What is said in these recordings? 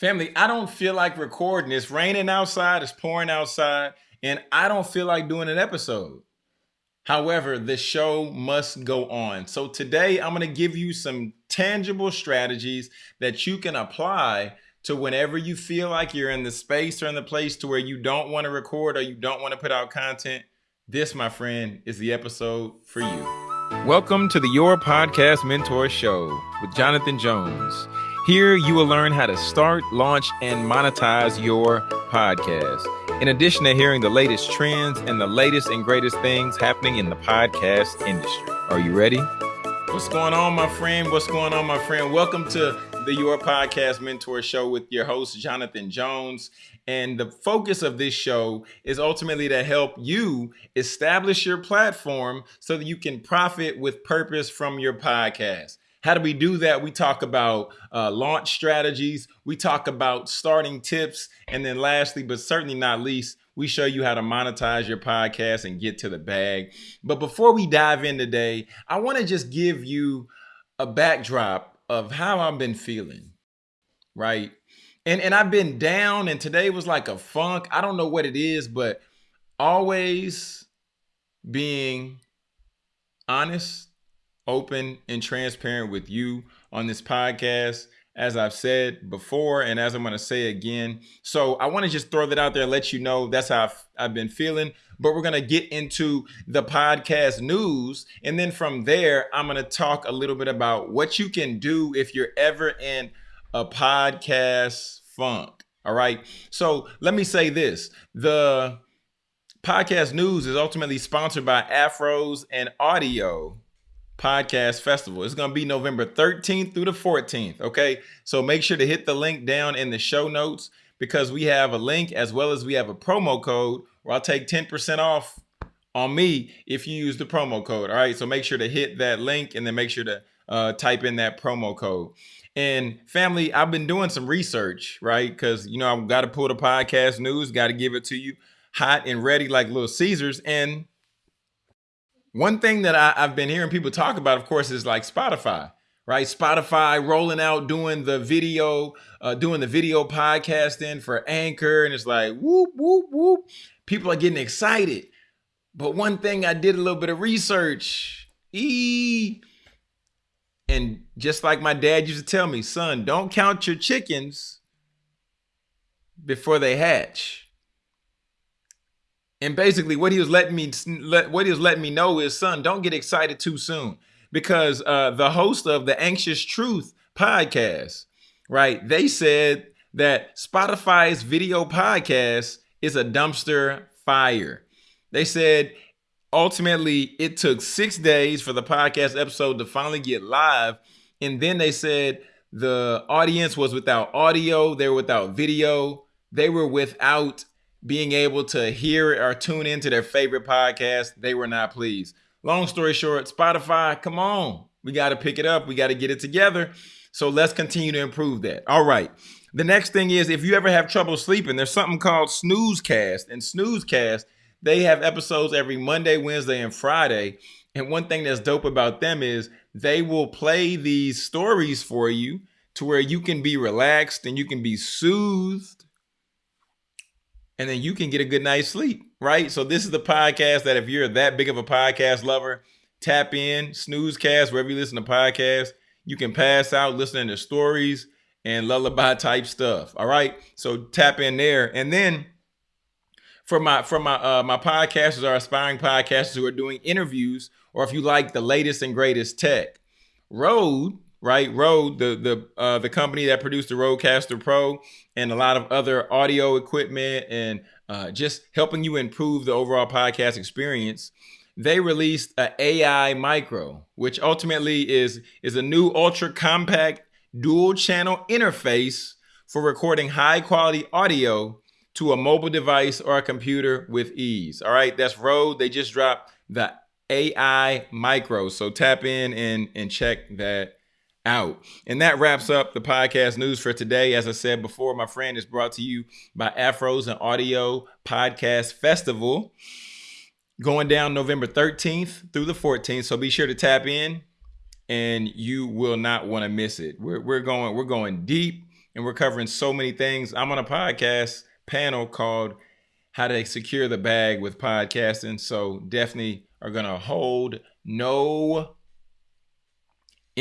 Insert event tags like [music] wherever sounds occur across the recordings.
Family, I don't feel like recording. It's raining outside, it's pouring outside, and I don't feel like doing an episode. However, the show must go on. So today I'm going to give you some tangible strategies that you can apply to whenever you feel like you're in the space or in the place to where you don't want to record or you don't want to put out content. This, my friend, is the episode for you. Welcome to the Your Podcast Mentor Show with Jonathan Jones. Here, you will learn how to start, launch, and monetize your podcast. In addition to hearing the latest trends and the latest and greatest things happening in the podcast industry. Are you ready? What's going on, my friend? What's going on, my friend? Welcome to the Your Podcast Mentor Show with your host, Jonathan Jones. And the focus of this show is ultimately to help you establish your platform so that you can profit with purpose from your podcast. How do we do that? We talk about uh, launch strategies, we talk about starting tips, and then lastly, but certainly not least, we show you how to monetize your podcast and get to the bag. But before we dive in today, I want to just give you a backdrop of how I've been feeling, right? And and I've been down and today was like a funk. I don't know what it is, but always being honest open and transparent with you on this podcast, as I've said before, and as I'm going to say again. So I want to just throw that out there, and let you know that's how I've, I've been feeling. But we're going to get into the podcast news. And then from there, I'm going to talk a little bit about what you can do if you're ever in a podcast funk. All right. So let me say this the podcast news is ultimately sponsored by Afros and Audio Podcast Festival. It's going to be November 13th through the 14th. Okay. So make sure to hit the link down in the show notes because we have a link as well as we have a promo code where I'll take 10% off on me if you use the promo code. All right. So make sure to hit that link and then make sure to uh, type in that promo code. And family, I've been doing some research, right? Because, you know, I've got to pull the podcast news, got to give it to you hot and ready like Little Caesars. And one thing that I, have been hearing people talk about, of course, is like Spotify, right? Spotify rolling out, doing the video, uh, doing the video podcasting for Anchor, and it's like whoop whoop whoop. People are getting excited. But one thing I did a little bit of research, e, and just like my dad used to tell me, son, don't count your chickens before they hatch. And basically, what he was letting me let what he was letting me know is, son, don't get excited too soon, because uh, the host of the Anxious Truth podcast, right? They said that Spotify's video podcast is a dumpster fire. They said ultimately it took six days for the podcast episode to finally get live, and then they said the audience was without audio, they were without video, they were without being able to hear or tune into their favorite podcast, they were not pleased. Long story short, Spotify, come on. We got to pick it up. We got to get it together. So let's continue to improve that. All right. The next thing is if you ever have trouble sleeping, there's something called Snoozecast. And Snoozecast, they have episodes every Monday, Wednesday, and Friday. And one thing that's dope about them is they will play these stories for you to where you can be relaxed and you can be soothed and then you can get a good night's sleep, right? So this is the podcast that if you're that big of a podcast lover, tap in, snoozecast, wherever you listen to podcasts, you can pass out listening to stories and lullaby type stuff. All right. So tap in there. And then for my for my uh my podcasters are aspiring podcasters who are doing interviews, or if you like the latest and greatest tech, Rode right? Rode, the the uh, the company that produced the Rodecaster Pro and a lot of other audio equipment and uh, just helping you improve the overall podcast experience. They released a AI Micro, which ultimately is is a new ultra compact dual channel interface for recording high quality audio to a mobile device or a computer with ease. All right, that's Rode. They just dropped the AI Micro. So tap in and and check that out. And that wraps up the podcast news for today. As I said before, my friend is brought to you by Afros and Audio Podcast Festival going down November 13th through the 14th. So be sure to tap in and you will not want to miss it. We're, we're going we're going deep. and we're covering so many things. I'm on a podcast panel called How to Secure the Bag with Podcasting. So definitely are going to hold no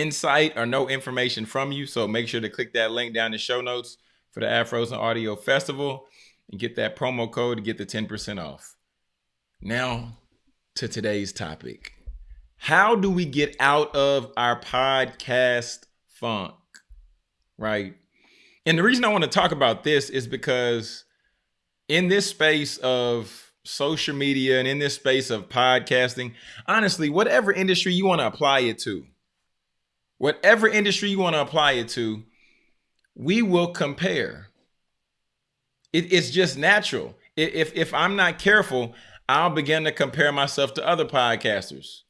insight or no information from you. So make sure to click that link down in the show notes for the Afros and Audio Festival and get that promo code to get the 10% off. Now to today's topic. How do we get out of our podcast funk? Right? And the reason I want to talk about this is because in this space of social media and in this space of podcasting, honestly, whatever industry you want to apply it to, whatever industry you want to apply it to, we will compare. It, it's just natural. If, if I'm not careful, I'll begin to compare myself to other podcasters,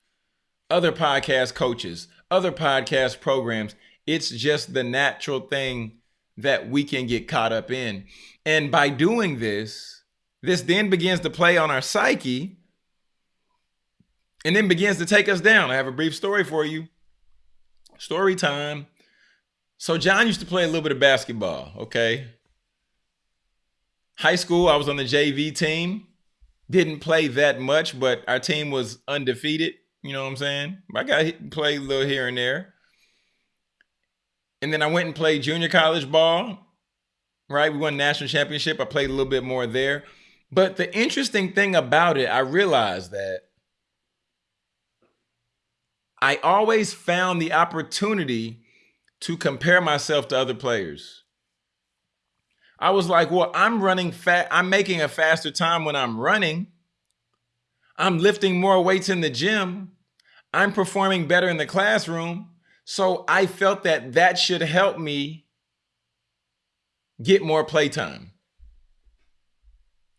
other podcast coaches, other podcast programs. It's just the natural thing that we can get caught up in. And by doing this, this then begins to play on our psyche and then begins to take us down. I have a brief story for you. Story time. So John used to play a little bit of basketball, okay? High school, I was on the JV team. Didn't play that much, but our team was undefeated. You know what I'm saying? I got play a little here and there. And then I went and played junior college ball. Right? We won national championship. I played a little bit more there. But the interesting thing about it, I realized that I always found the opportunity to compare myself to other players. I was like, well, I'm running fat. I'm making a faster time when I'm running. I'm lifting more weights in the gym. I'm performing better in the classroom. So I felt that that should help me get more playtime.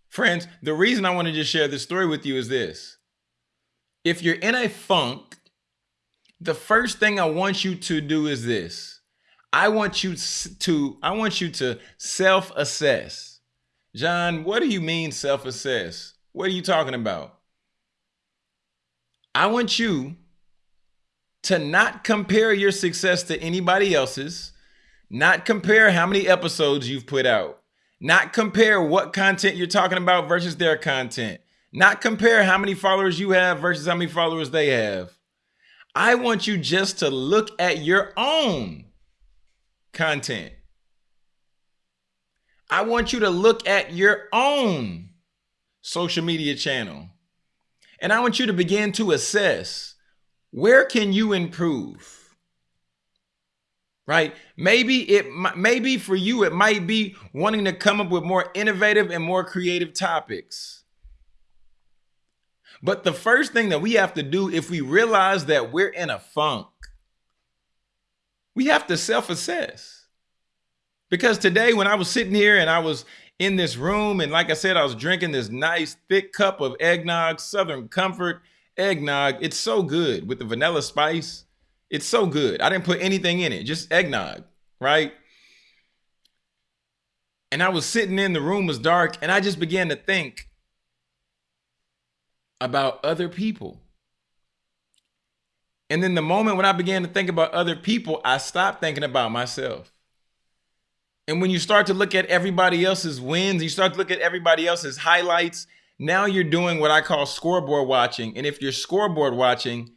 Friends, the reason I want to just share this story with you is this. If you're in a funk the first thing I want you to do is this. I want you to I want you to self-assess. John, what do you mean self-assess? What are you talking about? I want you to not compare your success to anybody else's, not compare how many episodes you've put out, not compare what content you're talking about versus their content, not compare how many followers you have versus how many followers they have. I want you just to look at your own content. I want you to look at your own social media channel. And I want you to begin to assess where can you improve? Right? Maybe it maybe for you it might be wanting to come up with more innovative and more creative topics. But the first thing that we have to do if we realize that we're in a funk, we have to self assess. Because today, when I was sitting here and I was in this room, and like I said, I was drinking this nice thick cup of eggnog, Southern Comfort eggnog. It's so good with the vanilla spice. It's so good. I didn't put anything in it, just eggnog, right? And I was sitting in, the room was dark, and I just began to think, about other people. And then the moment when I began to think about other people, I stopped thinking about myself. And when you start to look at everybody else's wins, you start to look at everybody else's highlights, now you're doing what I call scoreboard watching. And if you're scoreboard watching,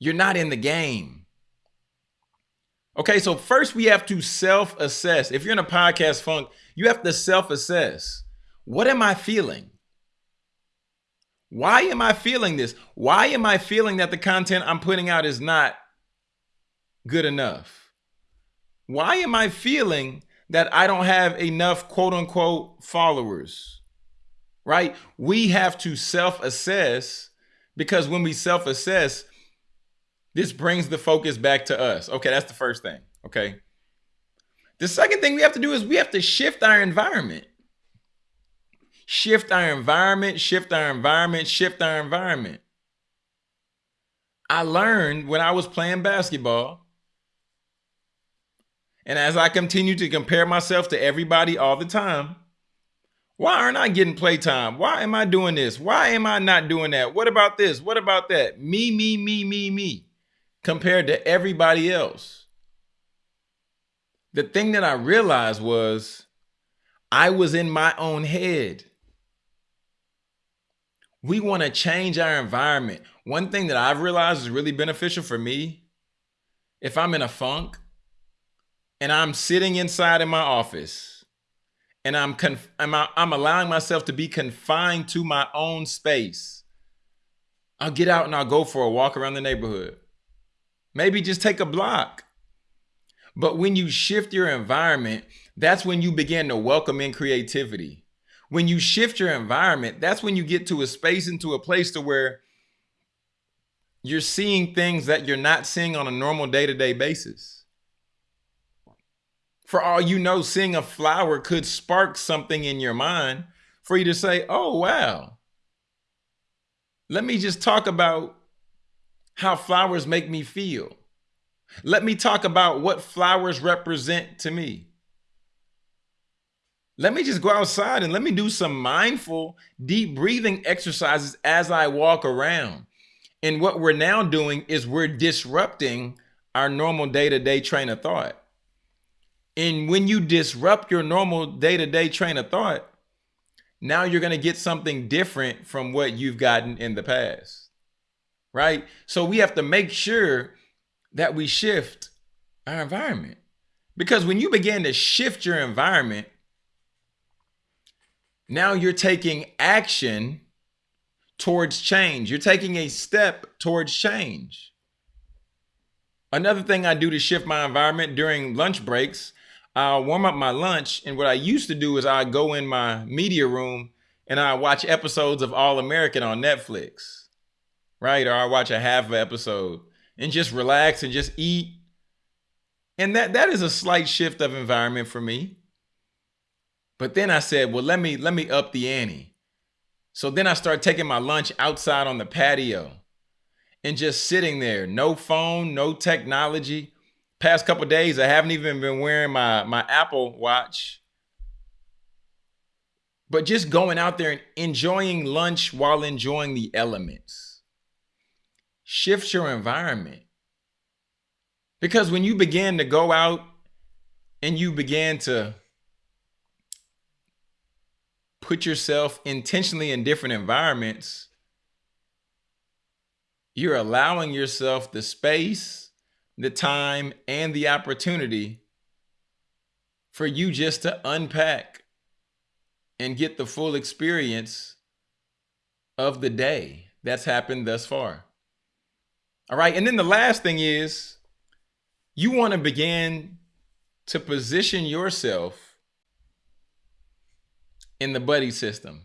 you're not in the game. Okay, so first we have to self assess. If you're in a podcast funk, you have to self assess. What am I feeling? Why am I feeling this? Why am I feeling that the content I'm putting out is not good enough? Why am I feeling that I don't have enough quote unquote followers? Right? We have to self assess because when we self assess, this brings the focus back to us. Okay, that's the first thing. Okay. The second thing we have to do is we have to shift our environment shift our environment, shift our environment, shift our environment. I learned when I was playing basketball, and as I continue to compare myself to everybody all the time, why aren't I getting playtime? Why am I doing this? Why am I not doing that? What about this? What about that? Me, me, me, me, me, compared to everybody else. the thing that I realized was I was in my own head. We want to change our environment. One thing that I've realized is really beneficial for me if I'm in a funk and I'm sitting inside in my office and I'm conf- I'm, I'm allowing myself to be confined to my own space. I'll get out and I'll go for a walk around the neighborhood. Maybe just take a block. But when you shift your environment, that's when you begin to welcome in creativity. When you shift your environment, that's when you get to a space into a place to where you're seeing things that you're not seeing on a normal day-to-day basis. For all you know, seeing a flower could spark something in your mind for you to say, "Oh, wow. Let me just talk about how flowers make me feel." Let me talk about what flowers represent to me. Let me just go outside and let me do some mindful, deep breathing exercises as I walk around. And what we're now doing is we're disrupting our normal day to day train of thought. And when you disrupt your normal day to day train of thought, now you're going to get something different from what you've gotten in the past. Right? So we have to make sure that we shift our environment. Because when you begin to shift your environment, now you're taking action towards change. You're taking a step towards change. Another thing I do to shift my environment during lunch breaks, I'll warm up my lunch. And what I used to do is I go in my media room and I watch episodes of All American on Netflix, right? Or I watch a half episode and just relax and just eat. And that that is a slight shift of environment for me. But then I said, well, let me let me up the ante. So then I started taking my lunch outside on the patio and just sitting there, no phone, no technology. Past couple days, I haven't even been wearing my my Apple Watch. But just going out there and enjoying lunch while enjoying the elements shift your environment. Because when you begin to go out and you begin to put yourself intentionally in different environments, you're allowing yourself the space, the time, and the opportunity for you just to unpack and get the full experience of the day that's happened thus far. All right. And then the last thing is you want to begin to position yourself in the buddy system.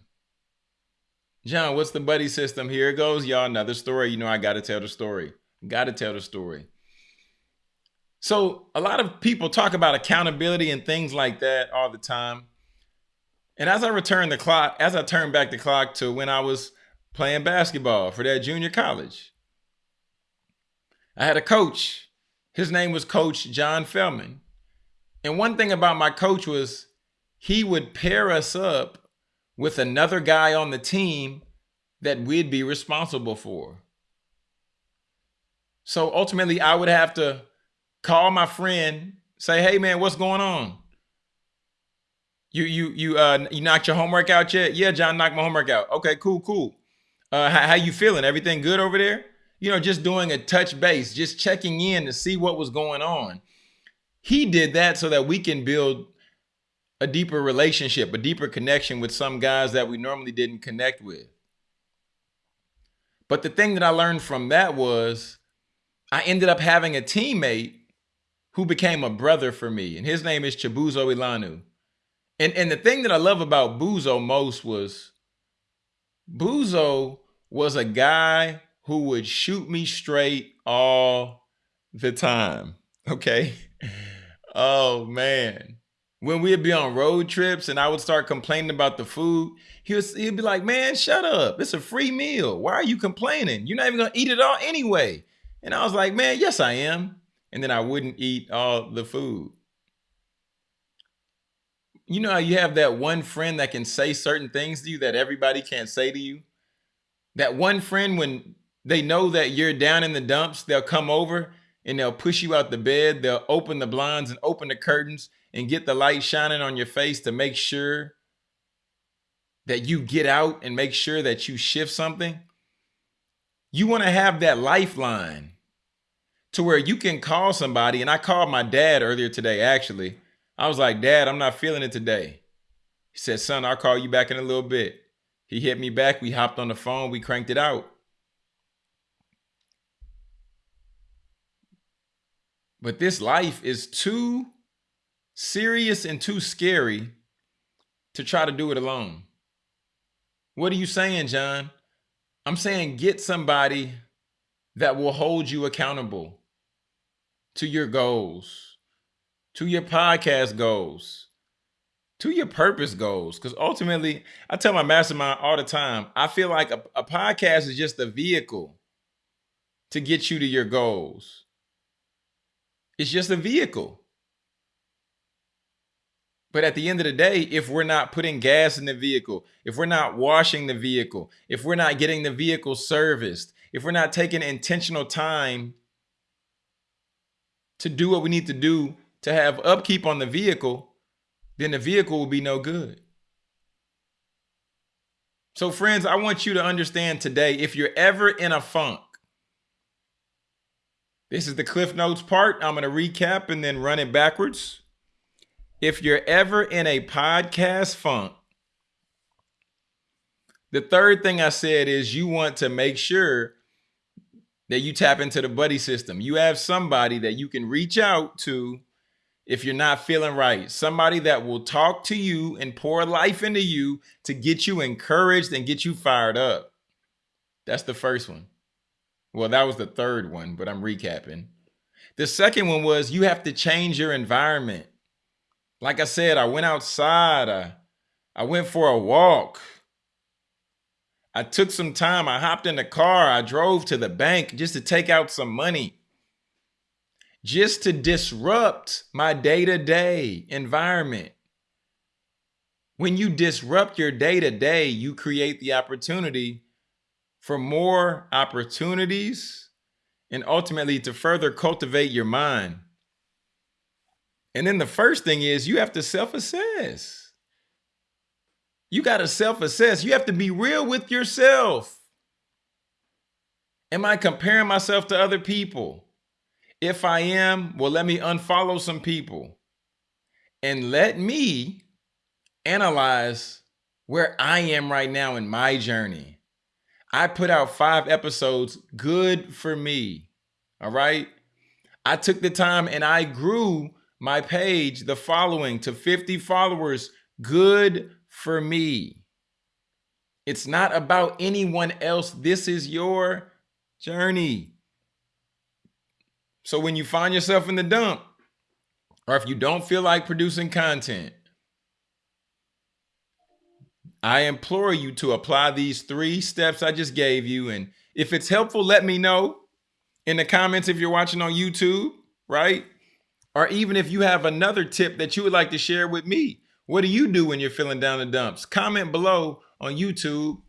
John, what's the buddy system? Here it goes, y'all. Another story. You know, I got to tell the story. Got to tell the story. So, a lot of people talk about accountability and things like that all the time. And as I return the clock, as I turn back the clock to when I was playing basketball for that junior college, I had a coach. His name was Coach John Feldman. And one thing about my coach was he would pair us up with another guy on the team that we'd be responsible for. So ultimately, I would have to call my friend, say, "Hey, man, what's going on? You you you uh you knocked your homework out yet? Yeah, John knocked my homework out. Okay, cool, cool. Uh, how, how you feeling? Everything good over there? you know, just doing a touch base, just checking in to see what was going on. He did that so that we can build a deeper relationship, a deeper connection with some guys that we normally didn't connect with. But the thing that I learned from that was I ended up having a teammate who became a brother for me, and his name is Chibuzo Ilanu. And, and the thing that I love about Buzo most was Buzo was a guy who would shoot me straight all the time. [laughs] Okay. Oh man. When we'd be on road trips and I would start complaining about the food, he was he'd be like, Man, shut up. It's a free meal. Why are you complaining? You're not even gonna eat it all anyway. And I was like, Man, yes, I am. And then I wouldn't eat all the food. You know how you have that one friend that can say certain things to you that everybody can't say to you? That one friend, when they know that you're down in the dumps, they'll come over and they'll push you out the bed. They'll open the blinds and open the curtains and get the light shining on your face to make sure that you get out and make sure that you shift something. You want to have that lifeline to where you can call somebody. And I called my dad earlier today, actually. I was like, Dad, I'm not feeling it today. He said, Son, I'll call you back in a little bit. He hit me back. We hopped on the phone. We cranked it out. But this life is too serious and too scary to try to do it alone. What are you saying, John? I'm saying get somebody that will hold you accountable to your goals, to your podcast goals, to your purpose goals. Because ultimately, I tell my mastermind all the time, I feel like a, a podcast is just a vehicle to get you to your goals. It's just a vehicle. But at the end of the day, if we're not putting gas in the vehicle, if we're not washing the vehicle, if we're not getting the vehicle serviced, if we're not taking intentional time to do what we need to do to have upkeep on the vehicle, then the vehicle will be no good. So, friends, I want you to understand today if you're ever in a funk, this is the Cliff Notes part. I'm going to recap and then run it backwards. If you're ever in a podcast funk, the third thing I said is you want to make sure that you tap into the buddy system. You have somebody that you can reach out to if you're not feeling right. Somebody that will talk to you and pour life into you to get you encouraged and get you fired up. That's the first one. Well, that was the third one, but I'm recapping. The second one was you have to change your environment. Like I said, I went outside. I, I went for a walk. I took some time. I hopped in the car. I drove to the bank just to take out some money, just to disrupt my day to day environment. When you disrupt your day to day, you create the opportunity for more opportunities and ultimately to further cultivate your mind. And then the first thing is you have to self assess. You got to self assess. You have to be real with yourself. Am I comparing myself to other people? If I am, well, let me unfollow some people and let me analyze where I am right now in my journey. I put out five episodes. Good for me. All right. I took the time and I grew my page, the following to 50 followers. Good for me. It's not about anyone else. This is your journey. So when you find yourself in the dump, or if you don't feel like producing content, I implore you to apply these three steps I just gave you. And if it's helpful, let me know in the comments if you're watching on YouTube, right? Or even if you have another tip that you would like to share with me. What do you do when you're feeling down the dumps? Comment below on YouTube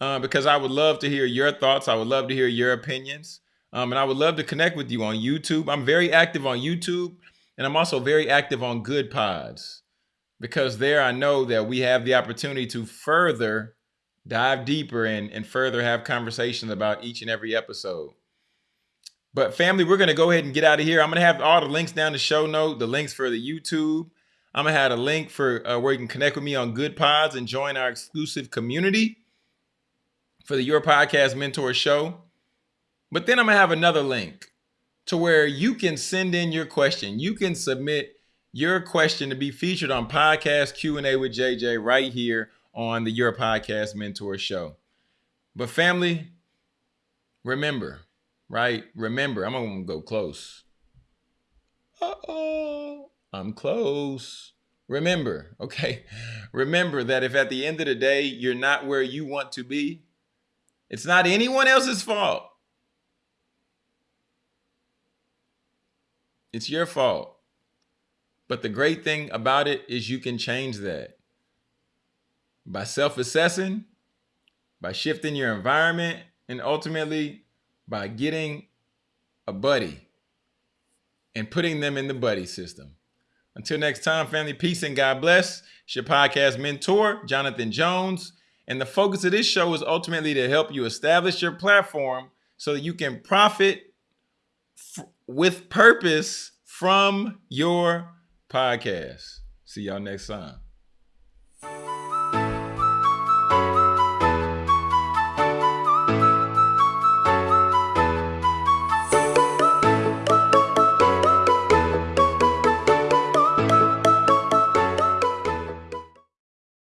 uh, because I would love to hear your thoughts. I would love to hear your opinions. Um, and I would love to connect with you on YouTube. I'm very active on YouTube and I'm also very active on Goodpods because there I know that we have the opportunity to further dive deeper and, and further have conversations about each and every episode. But family, we're going to go ahead and get out of here. I'm going to have all the links down the show note, the links for the YouTube. I'm going to have a link for uh, where you can connect with me on Goodpods and join our exclusive community for the Your Podcast Mentor show. But then I'm going to have another link to where you can send in your question. You can submit your question to be featured on podcast Q&A with JJ right here on the Your Podcast Mentor Show. But family, remember, right? Remember, I'm going to go close. Uh-oh, I'm close. Remember, [laughs] okay? Remember that if at the end of the day you're not where you want to be, it's not anyone else's fault. It's your fault. But the great thing about it is you can change that by self assessing, by shifting your environment, and ultimately by getting a buddy and putting them in the buddy system. Until next time, family, peace and God bless. It's your podcast mentor, Jonathan Jones. And the focus of this show is ultimately to help you establish your platform so that you can profit with purpose from your podcast. See y'all next time.